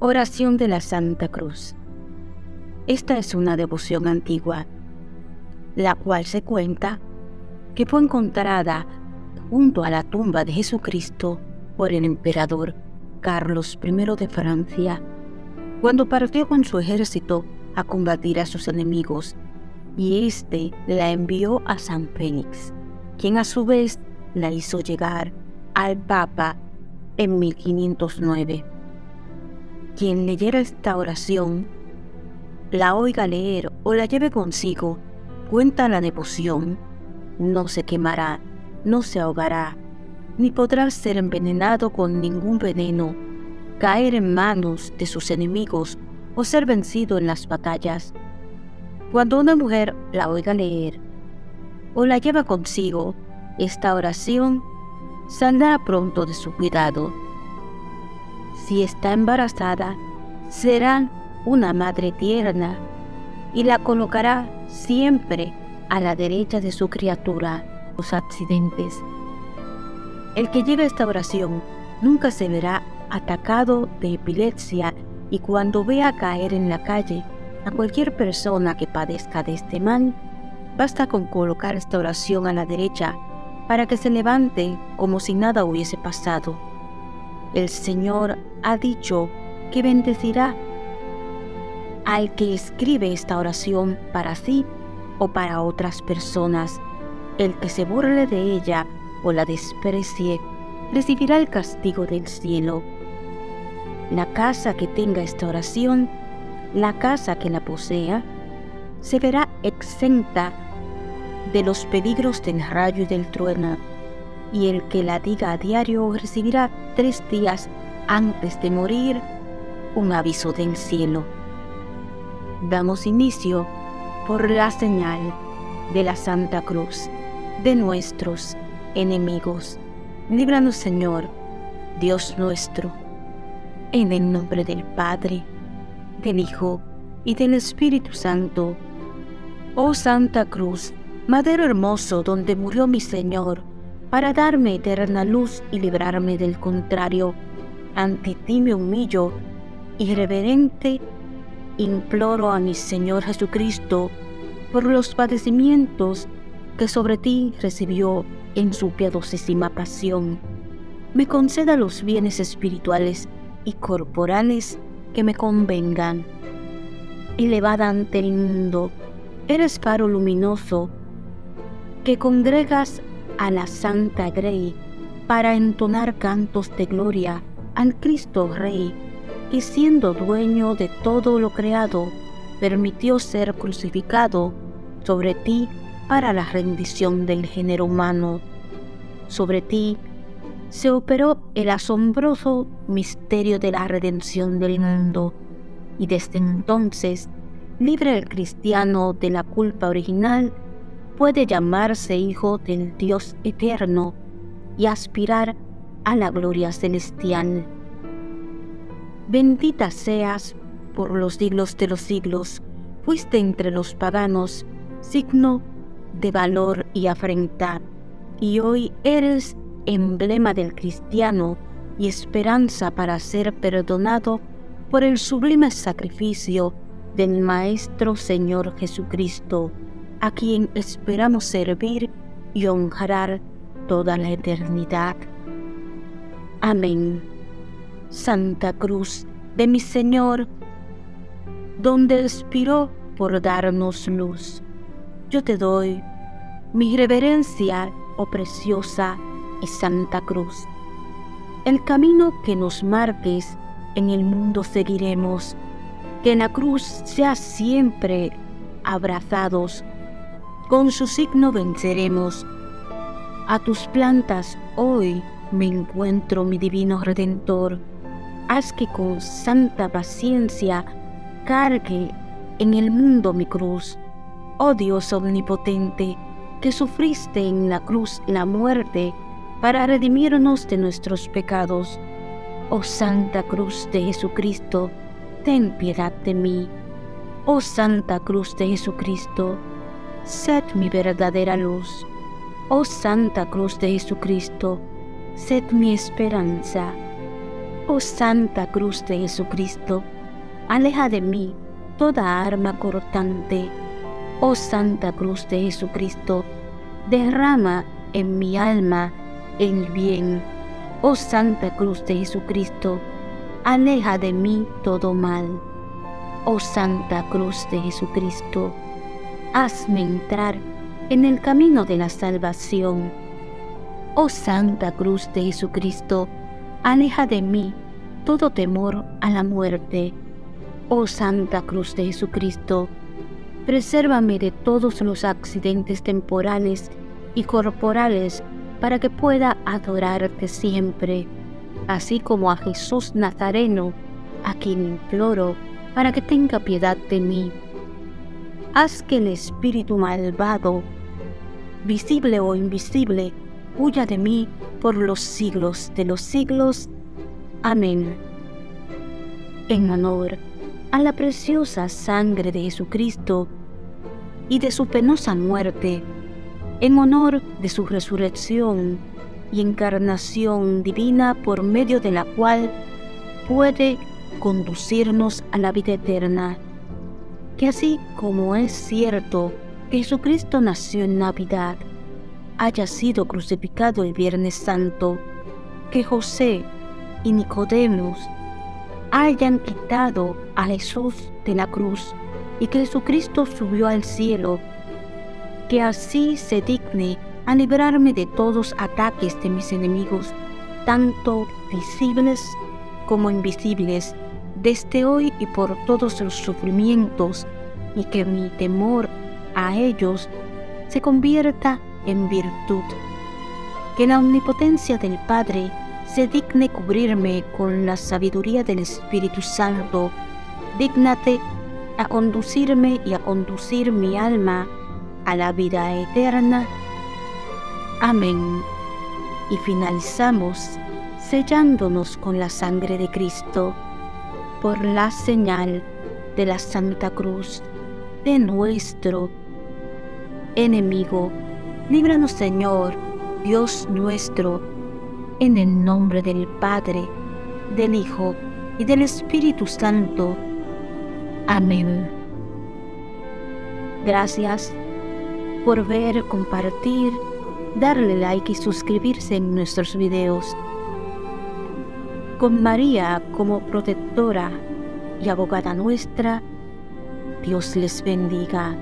Oración de la Santa Cruz. Esta es una devoción antigua, la cual se cuenta que fue encontrada junto a la tumba de Jesucristo por el emperador Carlos I de Francia, cuando partió con su ejército a combatir a sus enemigos, y éste la envió a San Félix, quien a su vez la hizo llegar al Papa en 1509. Quien leyera esta oración, la oiga leer o la lleve consigo, cuenta la devoción, no se quemará, no se ahogará, ni podrá ser envenenado con ningún veneno, caer en manos de sus enemigos o ser vencido en las batallas. Cuando una mujer la oiga leer o la lleva consigo, esta oración saldrá pronto de su cuidado. Si está embarazada, será una madre tierna y la colocará siempre a la derecha de su criatura. Los accidentes. El que lleva esta oración nunca se verá atacado de epilepsia y cuando vea caer en la calle a cualquier persona que padezca de este mal, basta con colocar esta oración a la derecha para que se levante como si nada hubiese pasado. El Señor ha dicho que bendecirá al que escribe esta oración para sí o para otras personas. El que se burle de ella o la desprecie recibirá el castigo del cielo. La casa que tenga esta oración, la casa que la posea, se verá exenta de los peligros del rayo y del trueno, y el que la diga a diario recibirá tres días antes de morir un aviso del cielo. Damos inicio por la señal de la Santa Cruz de nuestros enemigos. Líbranos, Señor, Dios nuestro, en el nombre del Padre, del Hijo y del Espíritu Santo. Oh Santa Cruz, madero hermoso donde murió mi Señor, para darme eterna luz y librarme del contrario. Ante ti me humillo y reverente imploro a mi Señor Jesucristo por los padecimientos que sobre ti recibió en su piadosísima pasión. Me conceda los bienes espirituales y corporales que me convengan. Elevada ante el mundo, eres faro luminoso que congregas a la Santa Grey para entonar cantos de gloria al Cristo Rey, y siendo dueño de todo lo creado, permitió ser crucificado sobre ti para la rendición del género humano. Sobre ti se operó el asombroso misterio de la redención del mundo, y desde entonces, libre el cristiano de la culpa original, puede llamarse hijo del Dios eterno y aspirar a la gloria celestial. Bendita seas por los siglos de los siglos, fuiste entre los paganos signo de valor y afrenta, y hoy eres emblema del cristiano y esperanza para ser perdonado por el sublime sacrificio del Maestro Señor Jesucristo a quien esperamos servir y honrar toda la eternidad. Amén. Santa Cruz de mi Señor, donde expiró por darnos luz, yo te doy mi reverencia, oh preciosa y Santa Cruz. El camino que nos marques en el mundo seguiremos, que en la cruz sea siempre abrazados con su signo venceremos. A tus plantas hoy me encuentro, mi divino Redentor. Haz que con santa paciencia cargue en el mundo mi cruz. Oh Dios omnipotente, que sufriste en la cruz la muerte para redimirnos de nuestros pecados. Oh Santa Cruz de Jesucristo, ten piedad de mí. Oh Santa Cruz de Jesucristo, sed mi verdadera luz. Oh Santa Cruz de Jesucristo, sed mi esperanza. Oh Santa Cruz de Jesucristo, aleja de mí toda arma cortante. Oh Santa Cruz de Jesucristo, derrama en mi alma el bien. Oh Santa Cruz de Jesucristo, aleja de mí todo mal. Oh Santa Cruz de Jesucristo, hazme entrar en el camino de la salvación. Oh Santa Cruz de Jesucristo, aleja de mí todo temor a la muerte. Oh Santa Cruz de Jesucristo, presérvame de todos los accidentes temporales y corporales para que pueda adorarte siempre, así como a Jesús Nazareno, a quien imploro para que tenga piedad de mí. Haz que el espíritu malvado, visible o invisible, huya de mí por los siglos de los siglos. Amén. En honor a la preciosa sangre de Jesucristo y de su penosa muerte, en honor de su resurrección y encarnación divina por medio de la cual puede conducirnos a la vida eterna. Que así como es cierto que Jesucristo nació en Navidad, haya sido crucificado el Viernes Santo, que José y Nicodemos hayan quitado a Jesús de la cruz y que Jesucristo subió al cielo, que así se digne a librarme de todos ataques de mis enemigos, tanto visibles como invisibles, desde hoy y por todos los sufrimientos, y que mi temor a ellos se convierta en virtud. Que la omnipotencia del Padre se digne cubrirme con la sabiduría del Espíritu Santo. Dígnate a conducirme y a conducir mi alma a la vida eterna. Amén. Y finalizamos sellándonos con la sangre de Cristo por la señal de la Santa Cruz de nuestro enemigo Líbranos Señor, Dios nuestro, en el nombre del Padre, del Hijo y del Espíritu Santo. Amén. Gracias por ver, compartir, darle like y suscribirse en nuestros videos. Con María como protectora y abogada nuestra, Dios les bendiga.